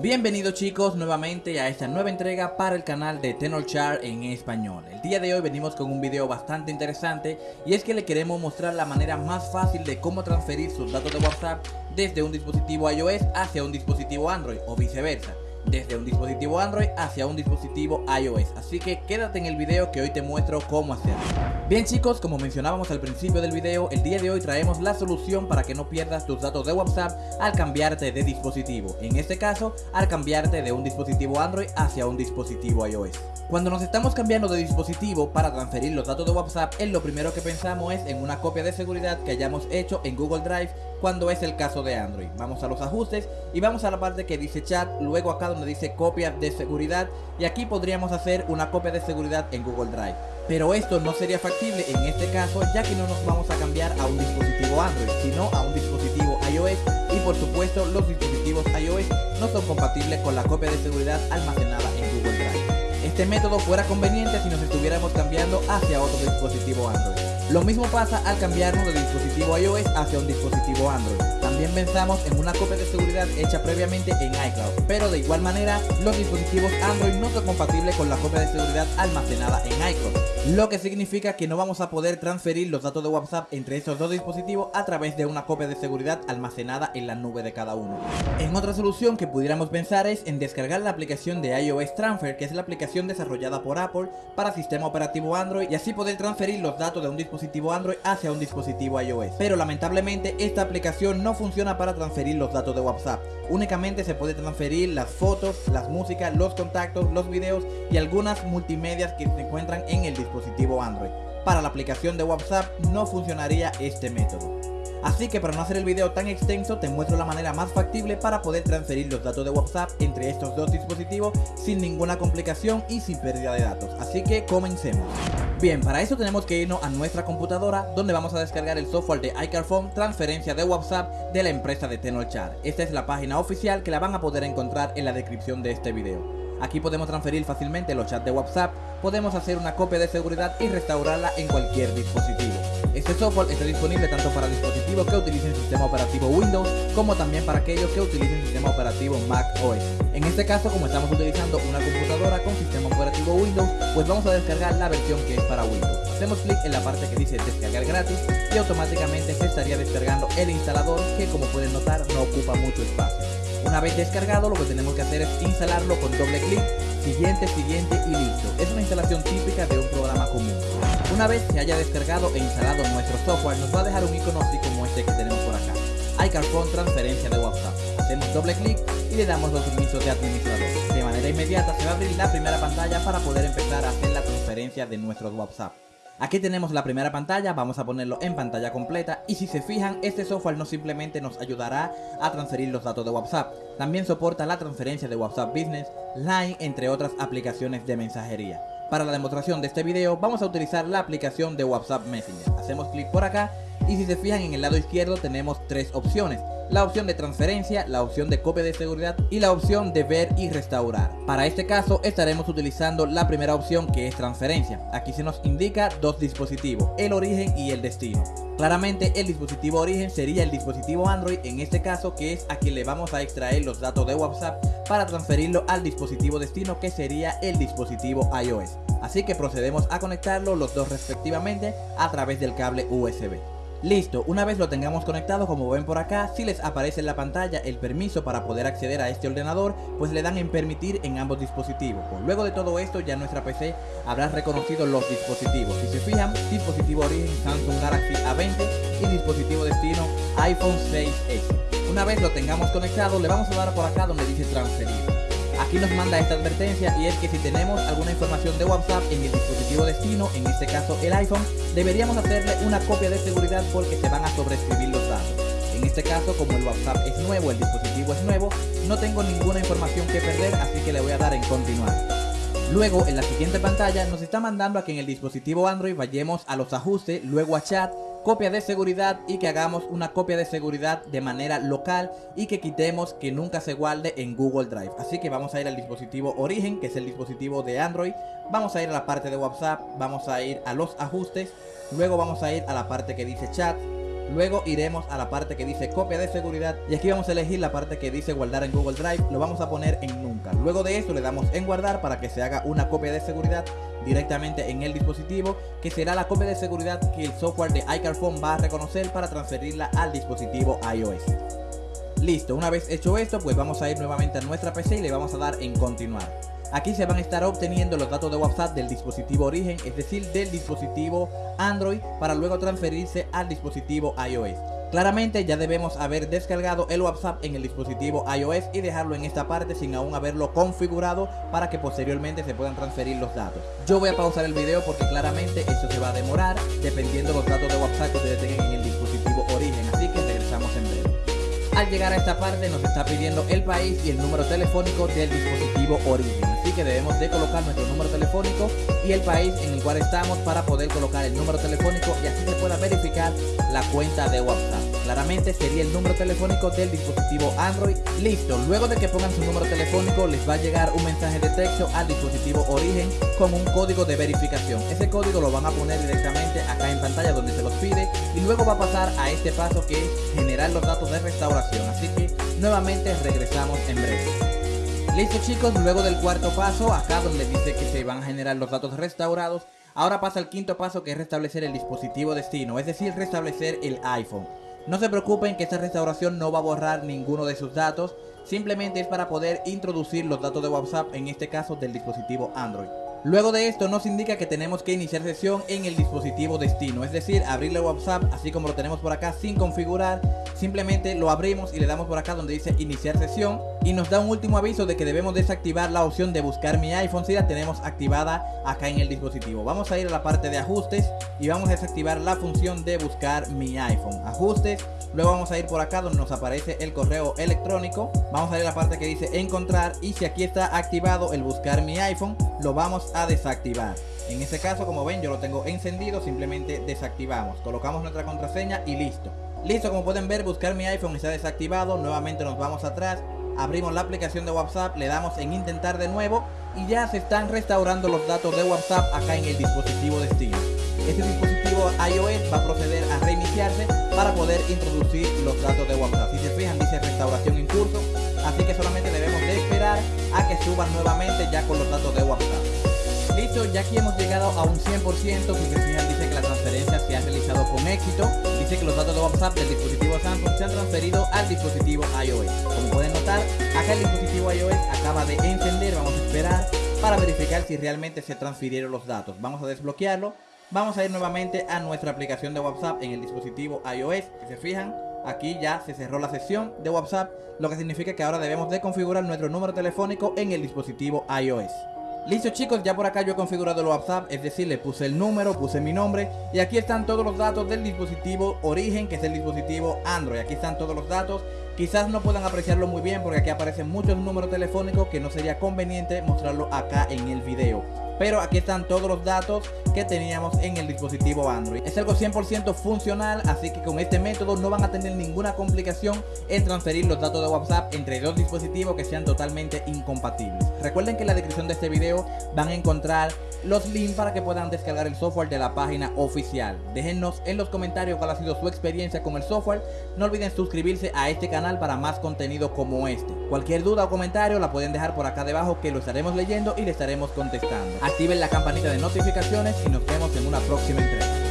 Bienvenidos chicos nuevamente a esta nueva entrega para el canal de Tenorshare en español. El día de hoy venimos con un video bastante interesante y es que le queremos mostrar la manera más fácil de cómo transferir sus datos de WhatsApp desde un dispositivo iOS hacia un dispositivo Android o viceversa desde un dispositivo Android hacia un dispositivo iOS. Así que quédate en el video que hoy te muestro cómo hacerlo. Bien chicos, como mencionábamos al principio del video, el día de hoy traemos la solución para que no pierdas tus datos de WhatsApp al cambiarte de dispositivo. En este caso, al cambiarte de un dispositivo Android hacia un dispositivo iOS. Cuando nos estamos cambiando de dispositivo para transferir los datos de WhatsApp, es lo primero que pensamos es en una copia de seguridad que hayamos hecho en Google Drive cuando es el caso de Android. Vamos a los ajustes y vamos a la parte que dice chat, luego acá donde dice copia de seguridad y aquí podríamos hacer una copia de seguridad en Google Drive. Pero esto no sería factible en este caso ya que no nos vamos a cambiar a un dispositivo Android, sino a un dispositivo iOS y por supuesto los dispositivos iOS no son compatibles con la copia de seguridad almacenada en Google Drive. Este método fuera conveniente si nos estuviéramos cambiando hacia otro dispositivo Android. Lo mismo pasa al cambiarnos de dispositivo iOS hacia un dispositivo Android. También pensamos en una copia de seguridad hecha previamente en iCloud, pero de igual manera los dispositivos Android no son compatibles con la copia de seguridad almacenada en iCloud, lo que significa que no vamos a poder transferir los datos de WhatsApp entre esos dos dispositivos a través de una copia de seguridad almacenada en la nube de cada uno. En otra solución que pudiéramos pensar es en descargar la aplicación de iOS Transfer, que es la aplicación desarrollada por Apple para sistema operativo Android y así poder transferir los datos de un dispositivo Android hacia un dispositivo iOS. Pero lamentablemente esta aplicación no funciona para transferir los datos de WhatsApp. Únicamente se puede transferir las fotos, las músicas, los contactos, los videos y algunas multimedias que se encuentran en el dispositivo Android. Para la aplicación de WhatsApp no funcionaría este método. Así que para no hacer el video tan extenso te muestro la manera más factible para poder transferir los datos de WhatsApp entre estos dos dispositivos sin ninguna complicación y sin pérdida de datos. Así que comencemos. Bien, para eso tenemos que irnos a nuestra computadora donde vamos a descargar el software de iCarphone transferencia de WhatsApp de la empresa de Tenorshare. Esta es la página oficial que la van a poder encontrar en la descripción de este video. Aquí podemos transferir fácilmente los chats de WhatsApp, podemos hacer una copia de seguridad y restaurarla en cualquier dispositivo. Este software está disponible tanto para dispositivos que utilicen sistema operativo Windows como también para aquellos que utilicen sistema operativo Mac OS. En este caso, como estamos utilizando una computadora con sistema operativo Windows, pues vamos a descargar la versión que es para Windows. Hacemos clic en la parte que dice descargar gratis y automáticamente se estaría descargando el instalador que como pueden notar no ocupa mucho espacio. Una vez descargado lo que tenemos que hacer es instalarlo con doble clic, siguiente, siguiente y listo. Es una instalación típica de un programa común. Una vez se haya descargado e instalado nuestro software nos va a dejar un icono así como este que tenemos por acá. iCarphone transferencia de WhatsApp. Hacemos doble clic y le damos los permisos de administrador. De manera inmediata se va a abrir la primera pantalla para poder empezar a hacer la transferencia de nuestros WhatsApp. Aquí tenemos la primera pantalla, vamos a ponerlo en pantalla completa y si se fijan este software no simplemente nos ayudará a transferir los datos de WhatsApp, también soporta la transferencia de WhatsApp Business, Line entre otras aplicaciones de mensajería. Para la demostración de este video vamos a utilizar la aplicación de WhatsApp Messenger, hacemos clic por acá y si se fijan en el lado izquierdo tenemos tres opciones, la opción de transferencia, la opción de copia de seguridad y la opción de ver y restaurar. Para este caso estaremos utilizando la primera opción que es transferencia. Aquí se nos indica dos dispositivos, el origen y el destino. Claramente el dispositivo origen sería el dispositivo Android en este caso que es a quien le vamos a extraer los datos de WhatsApp para transferirlo al dispositivo destino que sería el dispositivo iOS. Así que procedemos a conectarlo los dos respectivamente a través del cable USB. Listo, una vez lo tengamos conectado como ven por acá, si les aparece en la pantalla el permiso para poder acceder a este ordenador, pues le dan en permitir en ambos dispositivos. Pues luego de todo esto ya nuestra PC habrá reconocido los dispositivos. Si se fijan, dispositivo origen Samsung Galaxy A20 y dispositivo destino iPhone 6S. Una vez lo tengamos conectado, le vamos a dar por acá donde dice transferir. Aquí nos manda esta advertencia y es que si tenemos alguna información de WhatsApp en el dispositivo destino, en este caso el iPhone, deberíamos hacerle una copia de seguridad porque se van a sobreescribir los datos. En este caso, como el WhatsApp es nuevo, el dispositivo es nuevo, no tengo ninguna información que perder, así que le voy a dar en continuar. Luego, en la siguiente pantalla, nos está mandando a que en el dispositivo Android vayamos a los ajustes, luego a chat, copia de seguridad y que hagamos una copia de seguridad de manera local y que quitemos que nunca se guarde en Google Drive. Así que vamos a ir al dispositivo origen, que es el dispositivo de Android. Vamos a ir a la parte de WhatsApp, vamos a ir a los ajustes, luego vamos a ir a la parte que dice chat, Luego iremos a la parte que dice copia de seguridad y aquí vamos a elegir la parte que dice guardar en Google Drive, lo vamos a poner en nunca. Luego de esto le damos en guardar para que se haga una copia de seguridad directamente en el dispositivo que será la copia de seguridad que el software de iCarphone va a reconocer para transferirla al dispositivo iOS. Listo, una vez hecho esto pues vamos a ir nuevamente a nuestra PC y le vamos a dar en continuar. Aquí se van a estar obteniendo los datos de WhatsApp del dispositivo origen, es decir, del dispositivo Android, para luego transferirse al dispositivo iOS. Claramente ya debemos haber descargado el WhatsApp en el dispositivo iOS y dejarlo en esta parte sin aún haberlo configurado para que posteriormente se puedan transferir los datos. Yo voy a pausar el video porque claramente esto se va a demorar dependiendo los datos de WhatsApp que ustedes tengan en el dispositivo origen, así que regresamos en breve. Al llegar a esta parte nos está pidiendo el país y el número telefónico del dispositivo origen, debemos de colocar nuestro número telefónico y el país en el cual estamos para poder colocar el número telefónico y así se pueda verificar la cuenta de WhatsApp. Claramente sería el número telefónico del dispositivo Android. Listo, luego de que pongan su número telefónico les va a llegar un mensaje de texto al dispositivo origen con un código de verificación. Ese código lo van a poner directamente acá en pantalla donde se los pide y luego va a pasar a este paso que es generar los datos de restauración. Así que nuevamente regresamos en breve. Listo chicos, luego del cuarto paso, acá donde dice que se van a generar los datos restaurados, ahora pasa el quinto paso que es restablecer el dispositivo destino, es decir, restablecer el iPhone. No se preocupen que esta restauración no va a borrar ninguno de sus datos, simplemente es para poder introducir los datos de WhatsApp, en este caso del dispositivo Android. Luego de esto nos indica que tenemos que iniciar sesión en el dispositivo destino, es decir, abrirle WhatsApp así como lo tenemos por acá sin configurar, simplemente lo abrimos y le damos por acá donde dice iniciar sesión y nos da un último aviso de que debemos desactivar la opción de buscar mi iPhone si la tenemos activada acá en el dispositivo. Vamos a ir a la parte de ajustes y vamos a desactivar la función de buscar mi iPhone. Ajustes, luego vamos a ir por acá donde nos aparece el correo electrónico, vamos a ir a la parte que dice encontrar y si aquí está activado el buscar mi iPhone, lo vamos a desactivar. En este caso, como ven, yo lo tengo encendido, simplemente desactivamos. Colocamos nuestra contraseña y listo. Listo, como pueden ver, buscar mi iPhone está desactivado. Nuevamente nos vamos atrás, abrimos la aplicación de WhatsApp, le damos en intentar de nuevo y ya se están restaurando los datos de WhatsApp acá en el dispositivo destino. Este dispositivo iOS va a proceder a reiniciarse para poder introducir los datos de WhatsApp. Si se fijan, dice restauración en curso, así que solamente debemos de esperar a que suban nuevamente ya con los datos de WhatsApp. Listo, ya aquí hemos llegado a un 100%, si se fijan dice que la transferencia se ha realizado con éxito, dice que los datos de WhatsApp del dispositivo Samsung se han transferido al dispositivo iOS. Como pueden notar, acá el dispositivo iOS acaba de encender, vamos a esperar para verificar si realmente se transfirieron los datos. Vamos a desbloquearlo, vamos a ir nuevamente a nuestra aplicación de WhatsApp en el dispositivo iOS, si se fijan, aquí ya se cerró la sesión de WhatsApp, lo que significa que ahora debemos de configurar nuestro número telefónico en el dispositivo iOS. Listo chicos, ya por acá yo he configurado el WhatsApp, es decir, le puse el número, puse mi nombre y aquí están todos los datos del dispositivo origen, que es el dispositivo Android. Aquí están todos los datos, quizás no puedan apreciarlo muy bien porque aquí aparecen muchos números telefónicos que no sería conveniente mostrarlo acá en el video pero aquí están todos los datos que teníamos en el dispositivo Android. Es algo 100% funcional, así que con este método no van a tener ninguna complicación en transferir los datos de WhatsApp entre dos dispositivos que sean totalmente incompatibles. Recuerden que en la descripción de este video van a encontrar los links para que puedan descargar el software de la página oficial. Déjennos en los comentarios cuál ha sido su experiencia con el software. No olviden suscribirse a este para más contenido como este. Cualquier duda o comentario la pueden dejar por acá debajo que lo estaremos leyendo y le estaremos contestando activen la campanita de notificaciones y nos vemos en una próxima entrega.